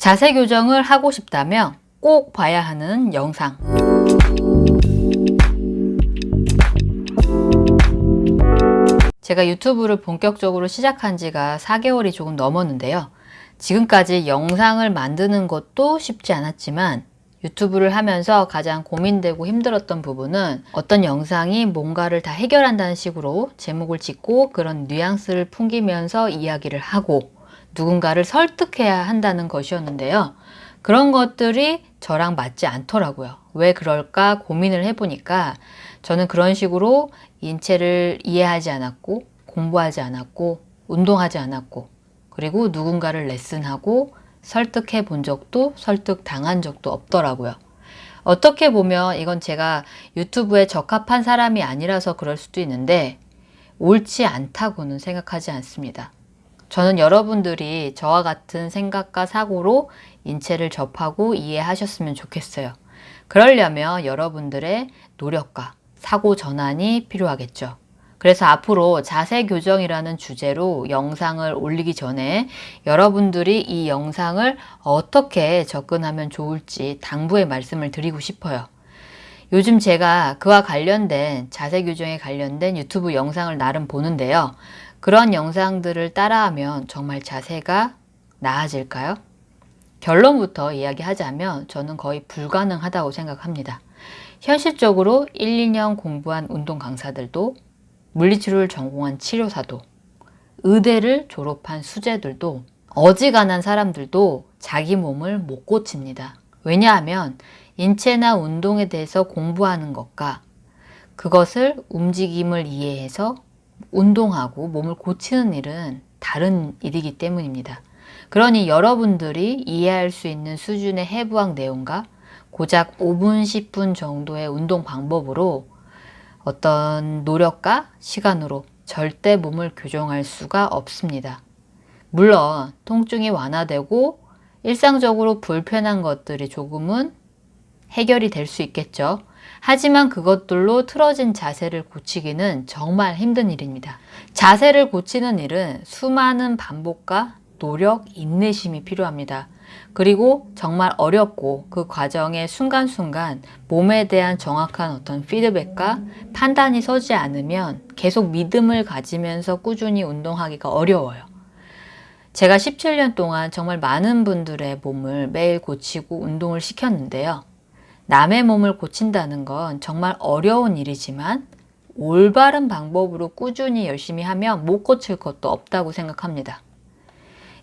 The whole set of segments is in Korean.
자세 교정을 하고 싶다면 꼭 봐야 하는 영상 제가 유튜브를 본격적으로 시작한 지가 4개월이 조금 넘었는데요. 지금까지 영상을 만드는 것도 쉽지 않았지만 유튜브를 하면서 가장 고민되고 힘들었던 부분은 어떤 영상이 뭔가를 다 해결한다는 식으로 제목을 짓고 그런 뉘앙스를 풍기면서 이야기를 하고 누군가를 설득해야 한다는 것이었는데요. 그런 것들이 저랑 맞지 않더라고요. 왜 그럴까 고민을 해보니까 저는 그런 식으로 인체를 이해하지 않았고 공부하지 않았고 운동하지 않았고 그리고 누군가를 레슨하고 설득해 본 적도 설득 당한 적도 없더라고요. 어떻게 보면 이건 제가 유튜브에 적합한 사람이 아니라서 그럴 수도 있는데 옳지 않다고는 생각하지 않습니다. 저는 여러분들이 저와 같은 생각과 사고로 인체를 접하고 이해하셨으면 좋겠어요. 그러려면 여러분들의 노력과 사고 전환이 필요하겠죠. 그래서 앞으로 자세 교정이라는 주제로 영상을 올리기 전에 여러분들이 이 영상을 어떻게 접근하면 좋을지 당부의 말씀을 드리고 싶어요. 요즘 제가 그와 관련된 자세 교정에 관련된 유튜브 영상을 나름 보는데요. 그런 영상들을 따라하면 정말 자세가 나아질까요? 결론부터 이야기하자면 저는 거의 불가능하다고 생각합니다. 현실적으로 1, 2년 공부한 운동 강사들도 물리치료를 전공한 치료사도 의대를 졸업한 수재들도 어지간한 사람들도 자기 몸을 못 고칩니다. 왜냐하면 인체나 운동에 대해서 공부하는 것과 그것을 움직임을 이해해서 운동하고 몸을 고치는 일은 다른 일이기 때문입니다. 그러니 여러분들이 이해할 수 있는 수준의 해부학 내용과 고작 5분, 10분 정도의 운동 방법으로 어떤 노력과 시간으로 절대 몸을 교정할 수가 없습니다. 물론 통증이 완화되고 일상적으로 불편한 것들이 조금은 해결이 될 수 있겠죠. 하지만 그것들로 틀어진 자세를 고치기는 정말 힘든 일입니다. 자세를 고치는 일은 수많은 반복과 노력, 인내심이 필요합니다. 그리고 정말 어렵고 그 과정의 순간순간 몸에 대한 정확한 어떤 피드백과 판단이 서지 않으면 계속 믿음을 가지면서 꾸준히 운동하기가 어려워요. 제가 17년 동안 정말 많은 분들의 몸을 매일 고치고 운동을 시켰는데요. 남의 몸을 고친다는 건 정말 어려운 일이지만 올바른 방법으로 꾸준히 열심히 하면 못 고칠 것도 없다고 생각합니다.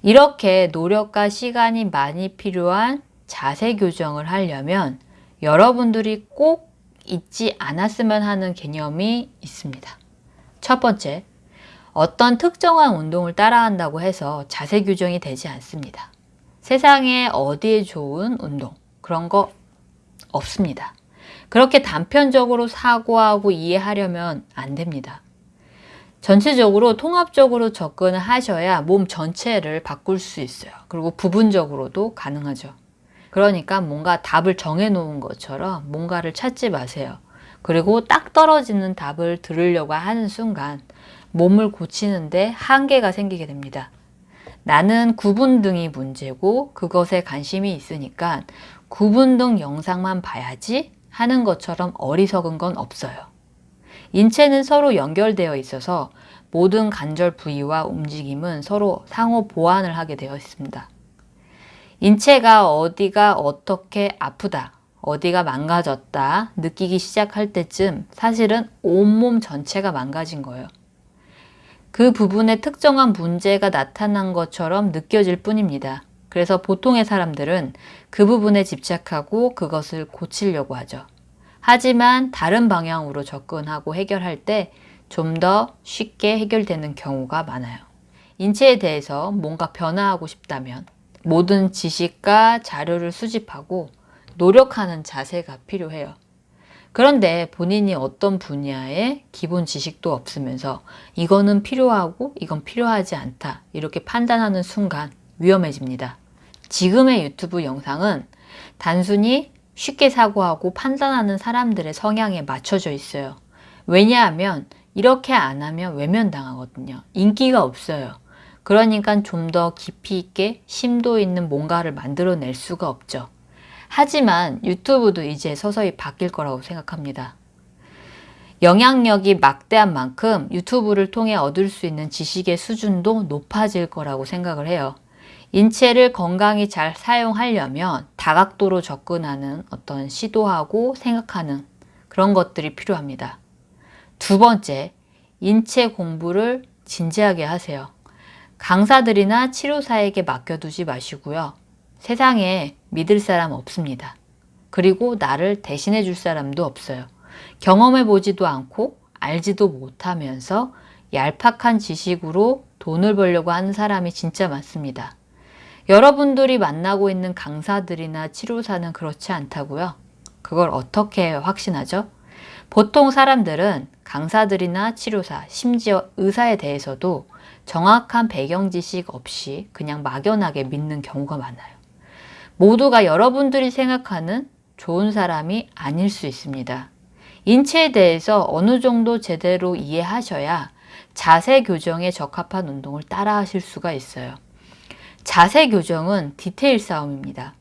이렇게 노력과 시간이 많이 필요한 자세 교정을 하려면 여러분들이 꼭 잊지 않았으면 하는 개념이 있습니다. 첫 번째, 어떤 특정한 운동을 따라한다고 해서 자세 교정이 되지 않습니다. 세상에 어디에 좋은 운동 그런 거 없습니다. 그렇게 단편적으로 사고하고 이해하려면 안 됩니다. 전체적으로 통합적으로 접근을 하셔야 몸 전체를 바꿀 수 있어요. 그리고 부분적으로도 가능하죠. 그러니까 뭔가 답을 정해 놓은 것처럼 뭔가를 찾지 마세요. 그리고 딱 떨어지는 답을 들으려고 하는 순간 몸을 고치는데 한계가 생기게 됩니다. 나는 구분 등이 문제고 그것에 관심이 있으니까 구분 등 영상만 봐야지 하는 것처럼 어리석은 건 없어요. 인체는 서로 연결되어 있어서 모든 관절 부위와 움직임은 서로 상호 보완을 하게 되어 있습니다. 인체가 어디가 어떻게 아프다, 어디가 망가졌다 느끼기 시작할 때쯤 사실은 온몸 전체가 망가진 거예요. 그 부분에 특정한 문제가 나타난 것처럼 느껴질 뿐입니다. 그래서 보통의 사람들은 그 부분에 집착하고 그것을 고치려고 하죠. 하지만 다른 방향으로 접근하고 해결할 때 좀 더 쉽게 해결되는 경우가 많아요. 인체에 대해서 뭔가 변화하고 싶다면 모든 지식과 자료를 수집하고 노력하는 자세가 필요해요. 그런데 본인이 어떤 분야의 기본 지식도 없으면서 이거는 필요하고 이건 필요하지 않다 이렇게 판단하는 순간 위험해집니다. 지금의 유튜브 영상은 단순히 쉽게 사고하고 판단하는 사람들의 성향에 맞춰져 있어요. 왜냐하면 이렇게 안 하면 외면당하거든요. 인기가 없어요. 그러니까 좀 더 깊이 있게 심도 있는 뭔가를 만들어낼 수가 없죠. 하지만 유튜브도 이제 서서히 바뀔 거라고 생각합니다. 영향력이 막대한 만큼 유튜브를 통해 얻을 수 있는 지식의 수준도 높아질 거라고 생각을 해요. 인체를 건강히 잘 사용하려면 다각도로 접근하는 어떤 시도하고 생각하는 그런 것들이 필요합니다. 두 번째, 인체 공부를 진지하게 하세요. 강사들이나 치료사에게 맡겨두지 마시고요. 세상에 믿을 사람 없습니다. 그리고 나를 대신해 줄 사람도 없어요. 경험해 보지도 않고 알지도 못하면서 얄팍한 지식으로 돈을 벌려고 하는 사람이 진짜 많습니다. 여러분들이 만나고 있는 강사들이나 치료사는 그렇지 않다고요. 그걸 어떻게 확신하죠? 보통 사람들은 강사들이나 치료사, 심지어 의사에 대해서도 정확한 배경 지식 없이 그냥 막연하게 믿는 경우가 많아요. 모두가 여러분들이 생각하는 좋은 사람이 아닐 수 있습니다. 인체에 대해서 어느 정도 제대로 이해하셔야 자세 교정에 적합한 운동을 따라 하실 수가 있어요. 자세 교정은 디테일 싸움입니다.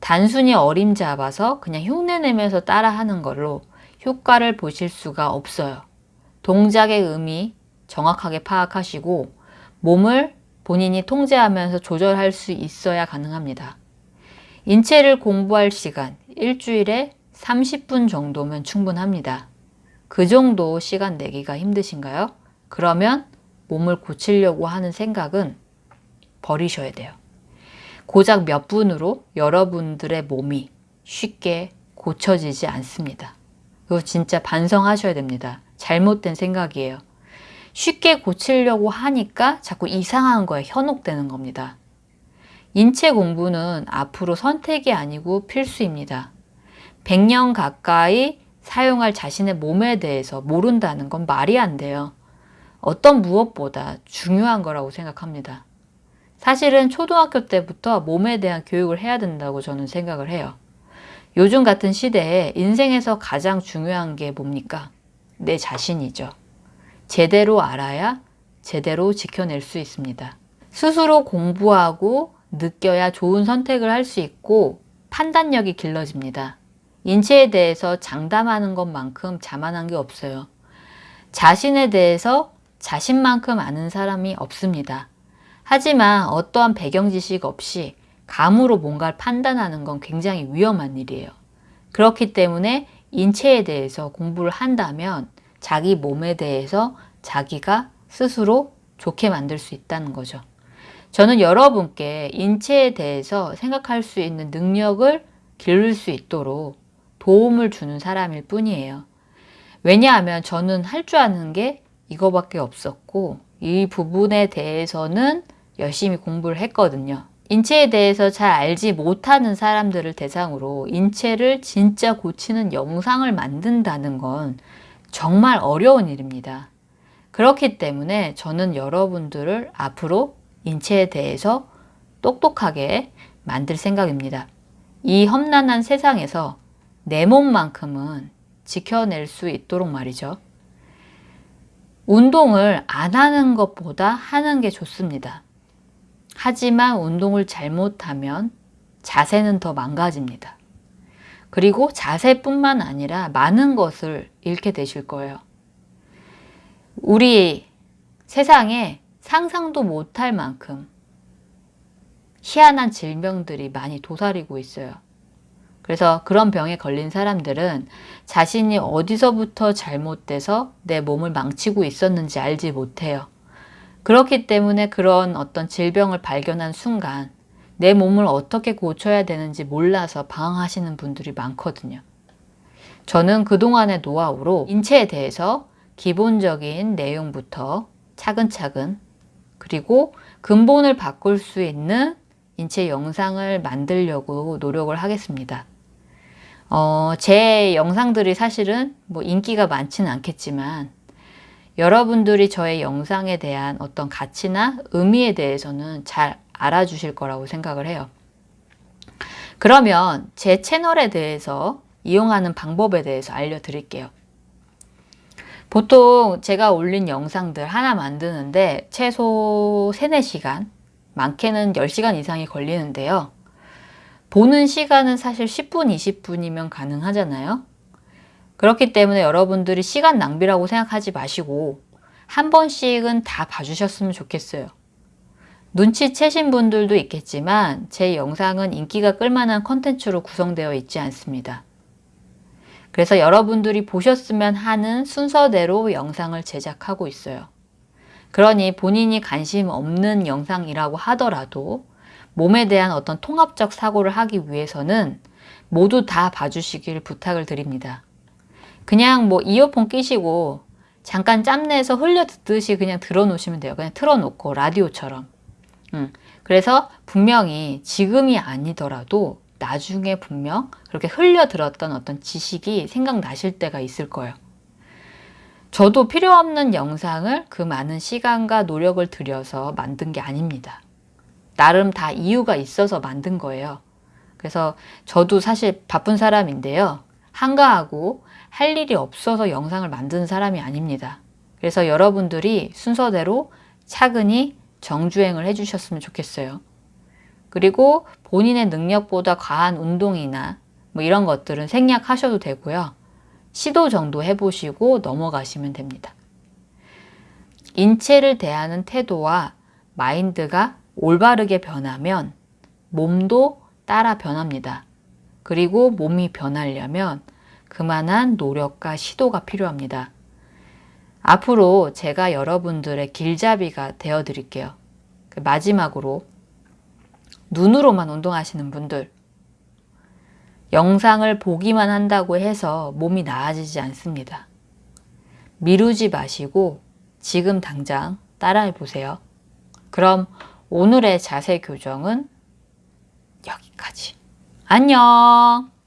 단순히 어림 잡아서 그냥 흉내내면서 따라하는 걸로 효과를 보실 수가 없어요. 동작의 의미 정확하게 파악하시고 몸을 본인이 통제하면서 조절할 수 있어야 가능합니다. 인체를 공부할 시간 일주일에 30분 정도면 충분합니다. 그 정도 시간 내기가 힘드신가요? 그러면 몸을 고치려고 하는 생각은 버리셔야 돼요. 고작 몇 분으로 여러분들의 몸이 쉽게 고쳐지지 않습니다. 이거 진짜 반성하셔야 됩니다. 잘못된 생각이에요. 쉽게 고치려고 하니까 자꾸 이상한 거에 현혹되는 겁니다. 인체 공부는 앞으로 선택이 아니고 필수입니다. 100년 가까이 사용할 자신의 몸에 대해서 모른다는 건 말이 안 돼요. 어떤 무엇보다 중요한 거라고 생각합니다. 사실은 초등학교 때부터 몸에 대한 교육을 해야 된다고 저는 생각을 해요. 요즘 같은 시대에 인생에서 가장 중요한 게 뭡니까? 내 자신이죠. 제대로 알아야 제대로 지켜낼 수 있습니다. 스스로 공부하고 느껴야 좋은 선택을 할 수 있고 판단력이 길러집니다. 인체에 대해서 장담하는 것만큼 자만한 게 없어요. 자신에 대해서 자신만큼 아는 사람이 없습니다. 하지만 어떠한 배경 지식 없이 감으로 뭔가를 판단하는 건 굉장히 위험한 일이에요. 그렇기 때문에 인체에 대해서 공부를 한다면 자기 몸에 대해서 자기가 스스로 좋게 만들 수 있다는 거죠. 저는 여러분께 인체에 대해서 생각할 수 있는 능력을 기를 수 있도록 도움을 주는 사람일 뿐이에요. 왜냐하면 저는 할 줄 아는 게 이거밖에 없었고 이 부분에 대해서는 열심히 공부를 했거든요. 인체에 대해서 잘 알지 못하는 사람들을 대상으로 인체를 진짜 고치는 영상을 만든다는 건 정말 어려운 일입니다. 그렇기 때문에 저는 여러분들을 앞으로 인체에 대해서 똑똑하게 만들 생각입니다. 이 험난한 세상에서 내 몸만큼은 지켜낼 수 있도록 말이죠. 운동을 안 하는 것보다 하는 게 좋습니다. 하지만 운동을 잘못하면 자세는 더 망가집니다. 그리고 자세뿐만 아니라 많은 것을 잃게 되실 거예요. 우리 세상에 상상도 못할 만큼 희한한 질병들이 많이 도사리고 있어요. 그래서 그런 병에 걸린 사람들은 자신이 어디서부터 잘못돼서 내 몸을 망치고 있었는지 알지 못해요. 그렇기 때문에 그런 어떤 질병을 발견한 순간 내 몸을 어떻게 고쳐야 되는지 몰라서 방황하시는 분들이 많거든요. 저는 그동안의 노하우로 인체에 대해서 기본적인 내용부터 차근차근 그리고 근본을 바꿀 수 있는 인체 영상을 만들려고 노력을 하겠습니다. 어, 제 영상들이 사실은 뭐 인기가 많지는 않겠지만 여러분들이 저의 영상에 대한 어떤 가치나 의미에 대해서는 잘 알아주실 거라고 생각을 해요. 그러면 제 채널에 대해서 이용하는 방법에 대해서 알려드릴게요. 보통 제가 올린 영상들 하나 만드는데 최소 3, 4시간, 많게는 10시간 이상이 걸리는데요. 보는 시간은 사실 10분, 20분이면 가능하잖아요. 그렇기 때문에 여러분들이 시간 낭비라고 생각하지 마시고 한 번씩은 다 봐주셨으면 좋겠어요. 눈치채신 분들도 있겠지만 제 영상은 인기가 끌만한 컨텐츠로 구성되어 있지 않습니다. 그래서 여러분들이 보셨으면 하는 순서대로 영상을 제작하고 있어요. 그러니 본인이 관심 없는 영상이라고 하더라도 몸에 대한 어떤 통합적 사고를 하기 위해서는 모두 다 봐주시길 부탁을 드립니다. 그냥 뭐 이어폰 끼시고 잠깐 짬내서 흘려 듣듯이 그냥 들어놓으시면 돼요. 그냥 틀어놓고 라디오처럼. 음, 그래서 분명히 지금이 아니더라도 나중에 분명 그렇게 흘려 들었던 어떤 지식이 생각나실 때가 있을 거예요. 저도 필요 없는 영상을 그 많은 시간과 노력을 들여서 만든 게 아닙니다. 나름 다 이유가 있어서 만든 거예요. 그래서 저도 사실 바쁜 사람인데요. 한가하고 할 일이 없어서 영상을 만드는 사람이 아닙니다. 그래서 여러분들이 순서대로 차근히 정주행을 해주셨으면 좋겠어요. 그리고 본인의 능력보다 과한 운동이나 뭐 이런 것들은 생략하셔도 되고요. 시도 정도 해보시고 넘어가시면 됩니다. 인체를 대하는 태도와 마인드가 올바르게 변하면 몸도 따라 변합니다. 그리고 몸이 변하려면 그만한 노력과 시도가 필요합니다. 앞으로 제가 여러분들의 길잡이가 되어 드릴게요. 그 마지막으로 눈으로만 운동하시는 분들 영상을 보기만 한다고 해서 몸이 나아지지 않습니다. 미루지 마시고 지금 당장 따라해 보세요. 그럼 오늘의 자세 교정은 여기까지. 안녕!